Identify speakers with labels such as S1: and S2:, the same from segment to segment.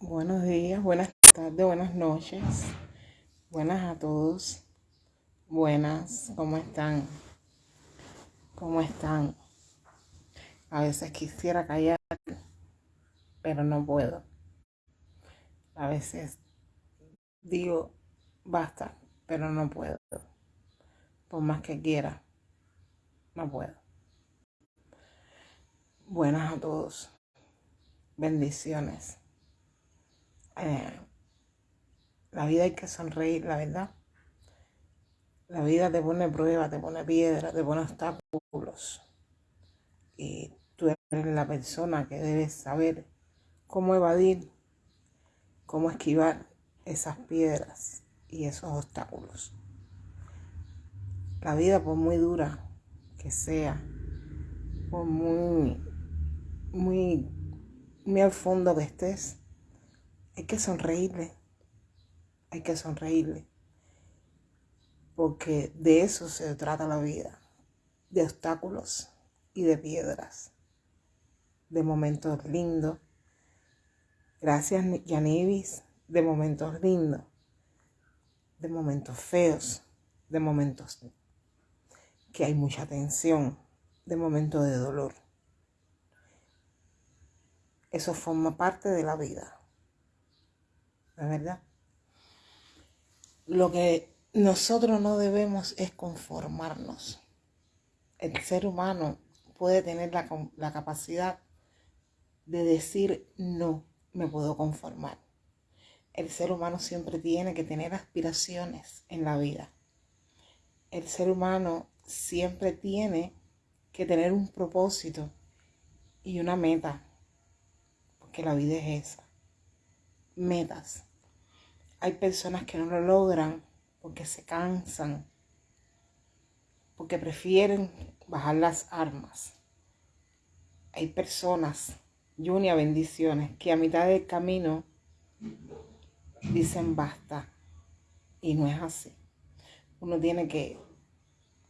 S1: Buenos días, buenas tardes, buenas noches. Buenas a todos. Buenas, ¿cómo están? ¿Cómo están? A veces quisiera callar, pero no puedo. A veces digo, basta, pero no puedo. Por más que quiera, no puedo. Buenas a todos. Bendiciones. Eh, la vida hay que sonreír, la verdad. La vida te pone pruebas, te pone piedras, te pone obstáculos. Y tú eres la persona que debes saber cómo evadir, cómo esquivar esas piedras y esos obstáculos. La vida, por muy dura que sea, por muy, muy, muy al fondo que estés, hay que sonreírle, hay que sonreírle, porque de eso se trata la vida, de obstáculos y de piedras, de momentos lindos. Gracias, Yanibis, de momentos lindos, de momentos feos, de momentos que hay mucha tensión, de momentos de dolor. Eso forma parte de la vida verdad. Lo que nosotros no debemos es conformarnos. El ser humano puede tener la, la capacidad de decir no, me puedo conformar. El ser humano siempre tiene que tener aspiraciones en la vida. El ser humano siempre tiene que tener un propósito y una meta, porque la vida es esa. Metas. Hay personas que no lo logran porque se cansan, porque prefieren bajar las armas. Hay personas, Junia, bendiciones, que a mitad del camino dicen basta. Y no es así. Uno tiene que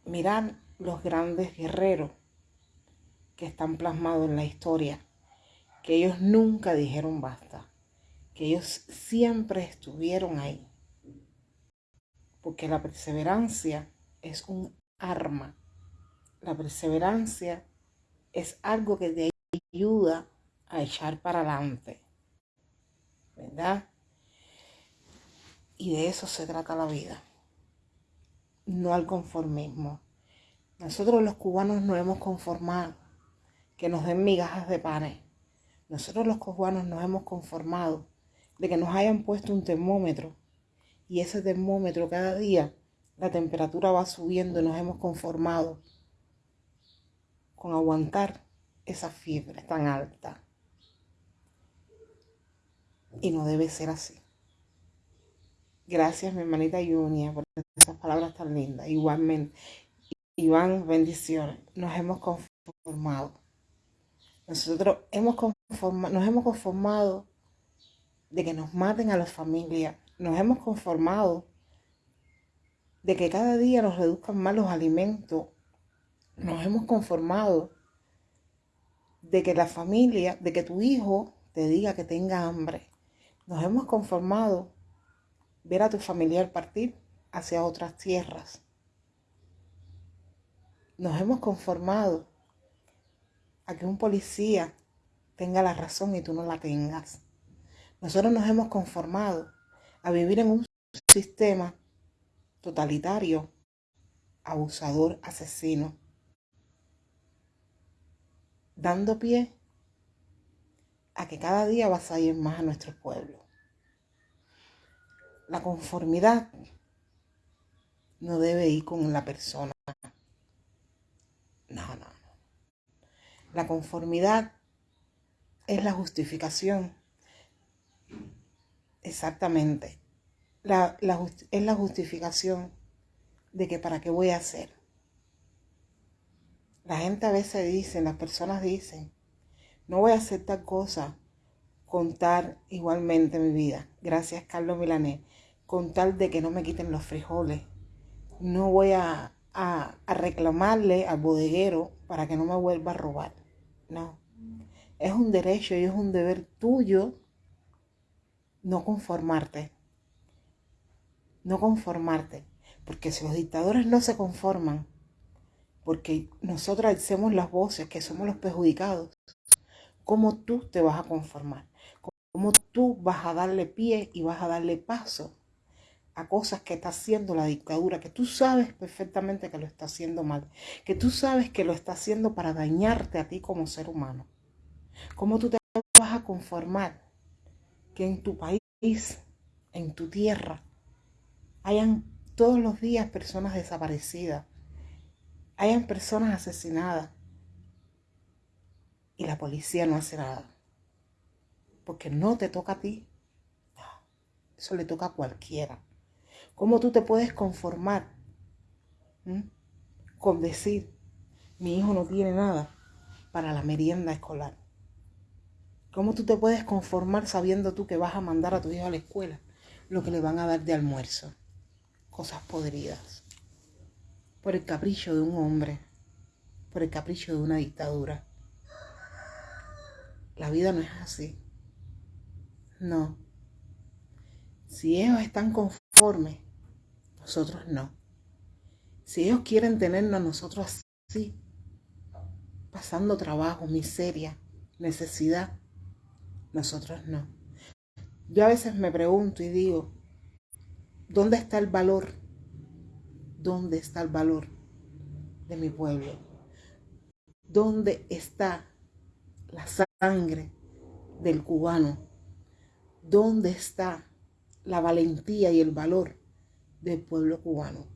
S1: mirar los grandes guerreros que están plasmados en la historia, que ellos nunca dijeron basta que ellos siempre estuvieron ahí. Porque la perseverancia es un arma. La perseverancia es algo que te ayuda a echar para adelante. ¿Verdad? Y de eso se trata la vida. No al conformismo. Nosotros los cubanos no hemos conformado que nos den migajas de panes. Nosotros los cubanos nos hemos conformado de que nos hayan puesto un termómetro y ese termómetro cada día la temperatura va subiendo y nos hemos conformado con aguantar esa fiebre tan alta. Y no debe ser así. Gracias, mi hermanita Junia, por esas palabras tan lindas. Igualmente, Iván, bendiciones. Nos hemos conformado. Nosotros hemos conformado, nos hemos conformado de que nos maten a la familia. Nos hemos conformado de que cada día nos reduzcan más los alimentos. Nos hemos conformado de que la familia, de que tu hijo te diga que tenga hambre. Nos hemos conformado ver a tu familiar partir hacia otras tierras. Nos hemos conformado a que un policía tenga la razón y tú no la tengas. Nosotros nos hemos conformado a vivir en un sistema totalitario, abusador, asesino, dando pie a que cada día vas a ir más a nuestro pueblo. La conformidad no debe ir con la persona. No, no, no. La conformidad es la justificación Exactamente. Es la justificación de que para qué voy a hacer. La gente a veces dice, las personas dicen, no voy a hacer tal cosa, contar igualmente mi vida. Gracias, Carlos Milanés. Con tal de que no me quiten los frijoles. No voy a, a reclamarle al bodeguero para que no me vuelva a robar. No. Es un derecho y es un deber tuyo no conformarte. No conformarte. Porque si los dictadores no se conforman, porque nosotros hacemos las voces que somos los perjudicados, ¿cómo tú te vas a conformar? ¿Cómo tú vas a darle pie y vas a darle paso a cosas que está haciendo la dictadura, que tú sabes perfectamente que lo está haciendo mal, que tú sabes que lo está haciendo para dañarte a ti como ser humano? ¿Cómo tú te vas a conformar que en tu país, en tu tierra, hayan todos los días personas desaparecidas, hayan personas asesinadas y la policía no hace nada? Porque no te toca a ti, eso le toca a cualquiera. ¿Cómo tú te puedes conformar con decir, mi hijo no tiene nada para la merienda escolar? ¿Cómo tú te puedes conformar sabiendo tú que vas a mandar a tu hijo a la escuela lo que le van a dar de almuerzo? Cosas podridas. Por el capricho de un hombre, por el capricho de una dictadura. La vida no es así. No. Si ellos están conformes, nosotros no. Si ellos quieren tenernos a nosotros así, pasando trabajo, miseria, necesidad, nosotros no. Yo a veces me pregunto y digo, ¿dónde está el valor? ¿Dónde está el valor de mi pueblo? ¿Dónde está la sangre del cubano? ¿Dónde está la valentía y el valor del pueblo cubano?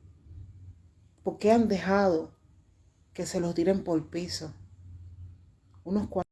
S1: ¿Por qué han dejado que se los tiren por piso? Unos